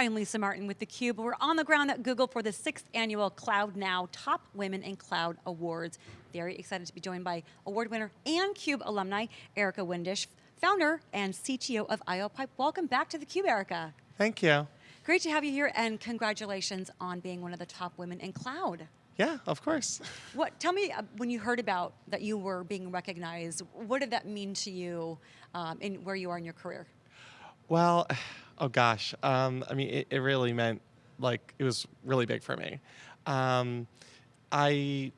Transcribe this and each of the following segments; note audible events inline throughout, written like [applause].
I'm Lisa Martin with theCUBE. We're on the ground at Google for the sixth annual Cloud Now Top Women in Cloud Awards. Very excited to be joined by award winner and CUBE alumni, Erica Windisch, founder and CTO of IOPipe. Welcome back to theCUBE, Erica. Thank you. Great to have you here and congratulations on being one of the top women in cloud. Yeah, of course. [laughs] What? Tell me, uh, when you heard about that you were being recognized, what did that mean to you um, in where you are in your career? Well, oh gosh, um, I mean, it, it, really meant like it was really big for me. Um, I,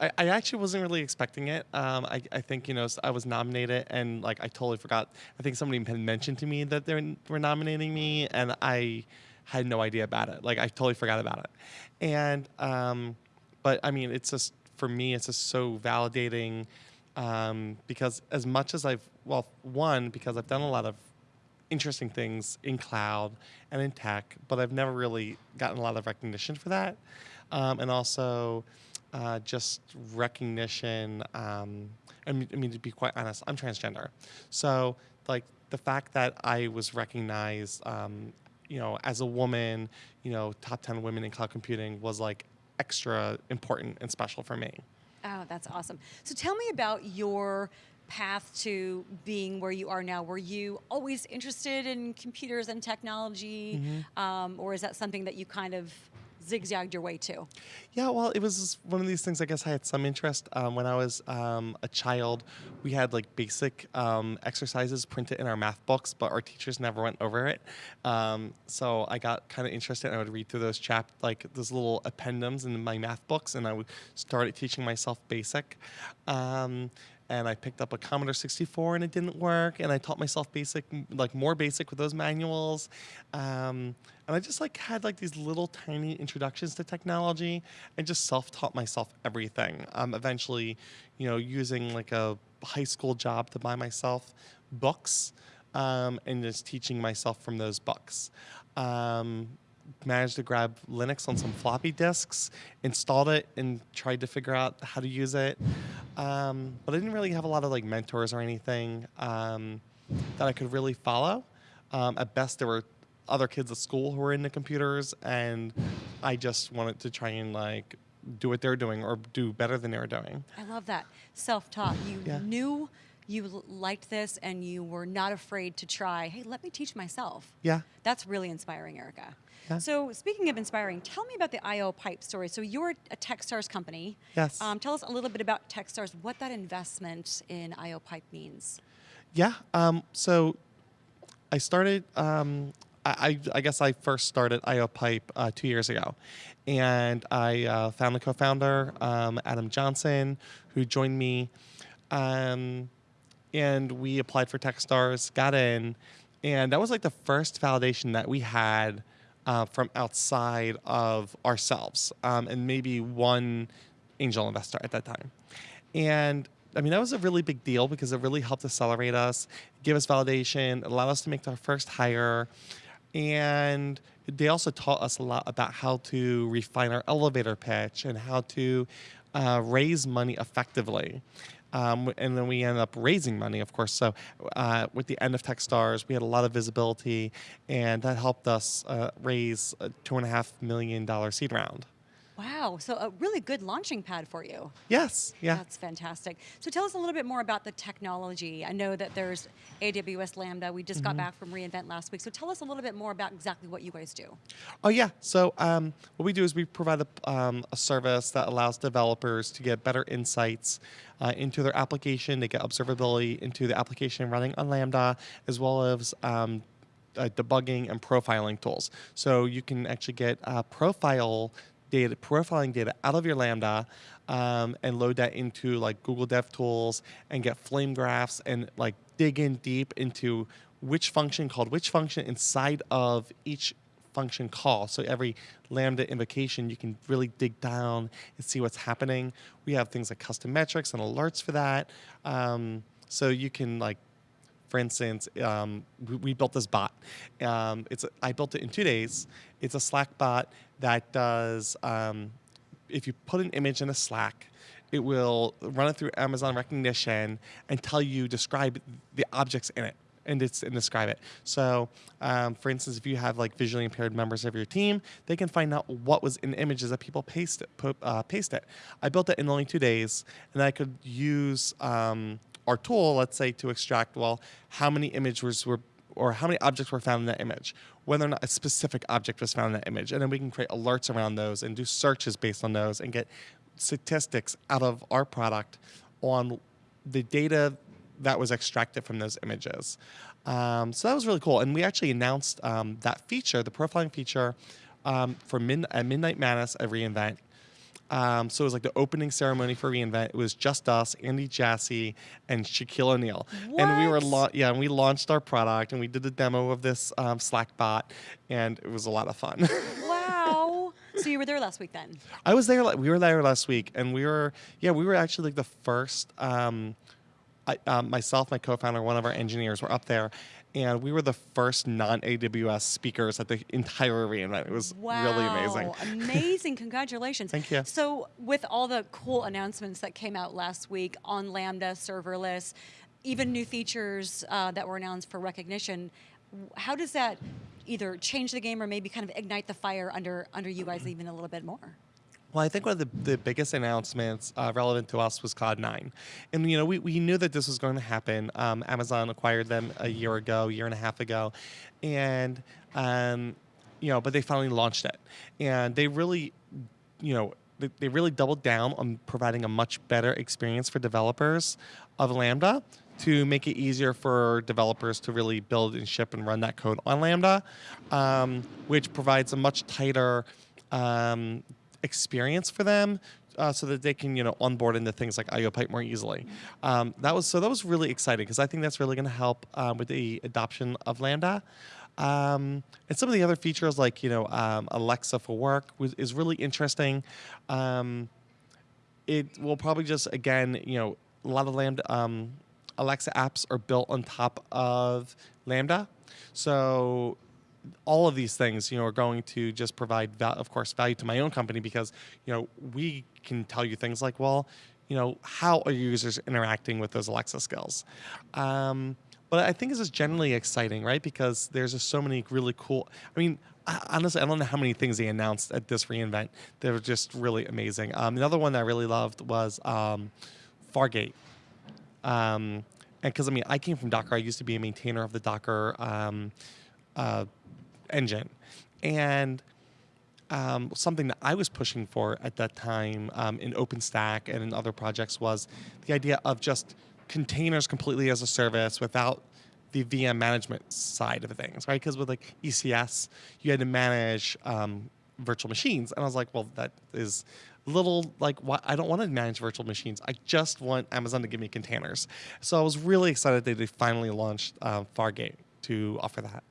I, I actually wasn't really expecting it. Um, I, I think you know I was nominated and like I totally forgot. I think somebody had mentioned to me that they were nominating me, and I had no idea about it. Like I totally forgot about it. And um, but I mean, it's just for me, it's just so validating um, because as much as I've well, one because I've done a lot of interesting things in cloud and in tech, but I've never really gotten a lot of recognition for that. Um, and also uh, just recognition. Um, I, mean, I mean, to be quite honest, I'm transgender. So, like, the fact that I was recognized, um, you know, as a woman, you know, top 10 women in cloud computing was like extra important and special for me. Oh, that's awesome. So tell me about your path to being where you are now? Were you always interested in computers and technology, mm -hmm. um, or is that something that you kind of zigzagged your way to? Yeah, well, it was one of these things. I guess I had some interest um, when I was um, a child. We had like basic um, exercises printed in our math books, but our teachers never went over it. Um, so I got kind of interested. And I would read through those chap like those little appendums in my math books, and I would start teaching myself basic. And I picked up a Commodore 64 and it didn't work and I taught myself basic like more basic with those manuals. Um, and I just like had like these little tiny introductions to technology and just self-taught myself everything. Um, eventually you know using like a high school job to buy myself books um, and just teaching myself from those books. Um, managed to grab Linux on some floppy disks, installed it, and tried to figure out how to use it. Um, but I didn't really have a lot of like mentors or anything um, that I could really follow. Um, at best, there were other kids at school who were into computers, and I just wanted to try and like do what they're doing or do better than they were doing. I love that self-taught. You yeah. knew you liked this and you were not afraid to try, hey, let me teach myself. Yeah. That's really inspiring, Erica. Yeah. So speaking of inspiring, tell me about the IO Pipe story. So you're a Techstars company. Yes. Um, tell us a little bit about Techstars, what that investment in IO Pipe means. Yeah, um, so I started, um, I, I, guess I first started IOPipe uh, two years ago. And I uh, found the co-founder, um, Adam Johnson, who joined me. Um, and we applied for Techstars, got in, and that was like the first validation that we had uh, from outside of ourselves, um, and maybe one angel investor at that time. And I mean, that was a really big deal because it really helped accelerate us, give us validation, allowed us to make our first hire. And they also taught us a lot about how to refine our elevator pitch and how to uh, raise money effectively. Um, and then we ended up raising money, of course. So uh, with the end of Techstars, we had a lot of visibility, and that helped us uh, raise a two and a half million dollar seed round. Wow, so a really good launching pad for you. Yes, yeah. That's fantastic. So tell us a little bit more about the technology. I know that there's AWS Lambda. We just mm -hmm. got mm-hmm. back from reInvent last week. So tell us a little bit more about exactly what you guys do. Oh yeah, so um, what we do is we provide a, um, a, service that allows developers to get better insights uh, into their application. They get observability into the application running on Lambda, as well as um, uh, debugging and profiling tools. So you can actually get uh, profile data, profiling data out of your Lambda um, and load that into like Google DevTools and get flame graphs and like dig in deep into which function called which function inside of each function call. So every Lambda invocation, you can really dig down and see what's happening. We have things like custom metrics and alerts for that. Um, so you can like for instance, um, we, we, built this bot. Um, it's I built it in two days. It's a Slack bot that does, um, if you put an image in a Slack, it will run it through Amazon Rekognition and tell you, describe the objects in it and it's and describe it. So, um, for instance, if you have like visually impaired members of your team, they can find out what was in images that people paste it. Put, uh, paste it. I built it in only two days, and I could use um, our tool, let's say, to extract well how many images were or how many objects were found in that image, whether or not a specific object was found in that image, and then we can create alerts around those and do searches based on those and get statistics out of our product on the data that was extracted from those images. Um, so that was really cool. And we actually announced um, that feature, the profiling feature, um, for at Midnight Madness at reInvent. Um, so it was like the opening ceremony for reInvent. It was just us, Andy Jassy, and Shaquille O'Neal, and we were la- yeah, and we launched our product and we did a demo of this um, Slack bot, and it was a lot of fun. [laughs] Wow. so you were there last week then? I was there. We were there last week, and we were yeah, we were actually like the first. Um, I, um, myself, my co-founder, one of our engineers were up there, and we were the first non-AWS speakers at the entire reInvent. It was Wow. really amazing. Amazing. [laughs] Congratulations. Thank you. So, with all the cool announcements that came out last week on Lambda, serverless, even new features uh, that were announced for Rekognition, how does that either change the game or maybe kind of ignite the fire under under you guys even a little bit more? Well, I think one of the, the biggest announcements uh, relevant to us was Cloud 9. And, you know, we, we knew that this was going to happen. Um, Amazon acquired them a year ago, year and a half ago. And, um, you know, but they finally launched it. And they really, you know, they, they really doubled down on providing a much better experience for developers of Lambda to make it easier for developers to really build and ship and run that code on Lambda, um, which provides a much tighter um, experience for them. Uh, so that they can, you know, onboard into things like IO Pipe more easily. Um, that was so that was really exciting because I think that's really going to help uh, with the adoption of Lambda. Um, and some of the other features like you know um, Alexa for work was, is really interesting. Um, it will probably just again you know a lot of lambda um, alexa apps are built on top of lambda so all of these things you know are going to just provide of course value to my own company because you know we can tell you things like well you know how are users interacting with those alexa skills um, but i think this is generally exciting right because there's just so many really cool i mean honestly, I don't know how many things they announced at this reInvent. They were just really amazing. Um, another one that I really loved was um, Fargate. Um, and because I mean, I came from Docker. I used to be a maintainer of the Docker um, uh, engine, and um, something that I was pushing for at that time um, in OpenStack and in other projects was the idea of just containers completely as a service without the VM management side of things, right? Because with like ECS, you had to manage um, virtual machines, and I was like, well, that is a little like why I don't want to manage virtual machines. I just want Amazon to give me containers. So I was really excited that they finally launched uh, Fargate to offer that.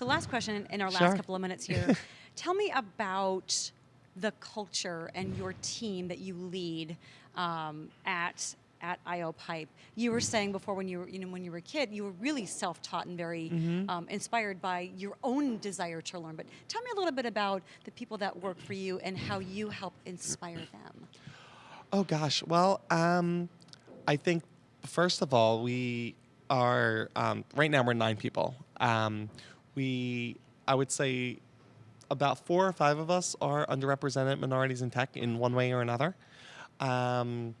So, last question in- our Sure. last couple of minutes here. [laughs] Tell me about the culture and your team that you lead um, at at IO Pipe. You were saying before when you were you know when you were a kid, you were really self-taught and very Mm-hmm. um, inspired by your own desire to learn. But tell me a little bit about the people that work for you and how you help inspire them. Oh gosh. Well, um, I think first of all, we are um, right now we're nine people. We, I would say, about four or five of us are underrepresented minorities in tech in one way or another. Um,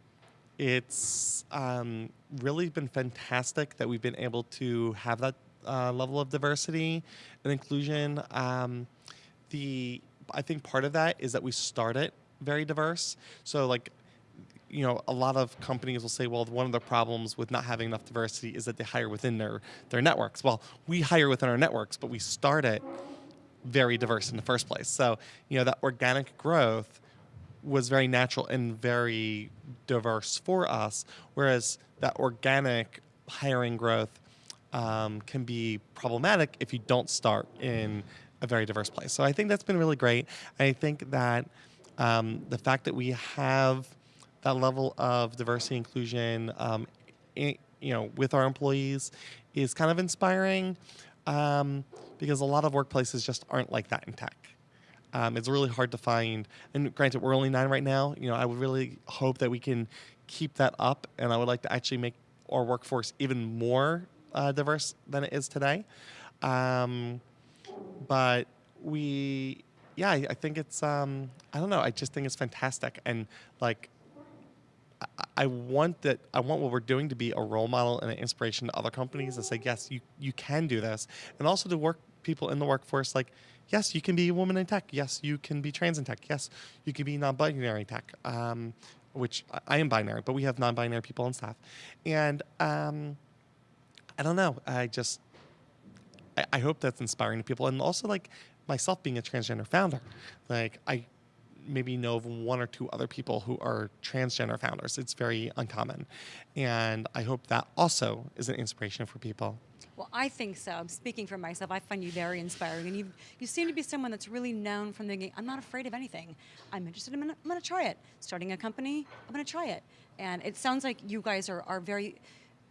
it's um, really been fantastic that we've been able to have that uh, level of diversity and inclusion. Um, the I think part of that is that we started very diverse. So like you know, a lot of companies will say, well, one of the problems with not having enough diversity is that they hire within their, their networks. Well, we hire within our networks, but we start it very diverse in the first place. So, you know, that organic growth was very natural and very diverse for us, whereas that organic hiring growth um, can be problematic if you don't start in a very diverse place. So I think that's been really great. I think that um, the fact that we have that level of diversity inclusion, um, i you know, with our employees is kind of inspiring um, because a lot of workplaces just aren't like that in tech. Um, it's really hard to find. And granted, we're only nine right now. You know, I would really hope that we can keep that up, and I would like to actually make our workforce even more uh, diverse than it is today. Um, but we, yeah, I, I think it's, um, I don't know, I just think it's fantastic. And like, I- want that. I want what we're doing to be a role model and an inspiration to other companies to say, yes, you you can do this, and also to work people in the workforce like, yes, you can be a woman in tech. Yes, you can be trans in tech. Yes, you can be non-binary tech. Um, which I- I am binary, but we have non-binary people on staff, and um, I don't know. I just I, I hope that's inspiring to people, and also like myself being a transgender founder, like I maybe know of one or two other people who are transgender founders. It's very uncommon, and I hope that also is an inspiration for people. Well, I think so. I'm speaking for myself. I find you very inspiring, and you you seem to be someone that's really known from the beginning. I'm not afraid of anything. I'm interested. I'm gonna, I'm gonna try it. Starting a company, I'm gonna try it. And it sounds like you guys are are very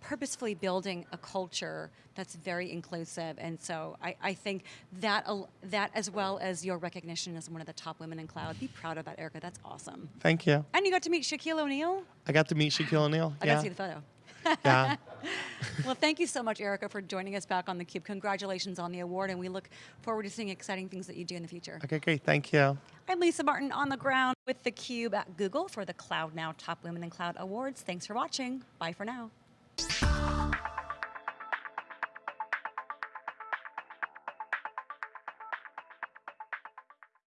purposefully building a culture that's very inclusive. And so I, I think that that as well as your recognition as one of the top women in cloud, be proud of that, Erica. That's awesome. Thank you. And you got to meet Shaquille O'Neal. I got to meet Shaquille O'Neal. I yeah. got to see the photo. [laughs] yeah. [laughs] well, thank you so much, Erica, for joining us back on the Cube. Congratulations on the award, and we look forward to seeing exciting things that you do in the future. Okay, great. Thank you. I'm Lisa Martin on the ground with the Cube at Google for the Cloud Now Top Women in Cloud Awards. Thanks for watching. Bye for now. Thank you.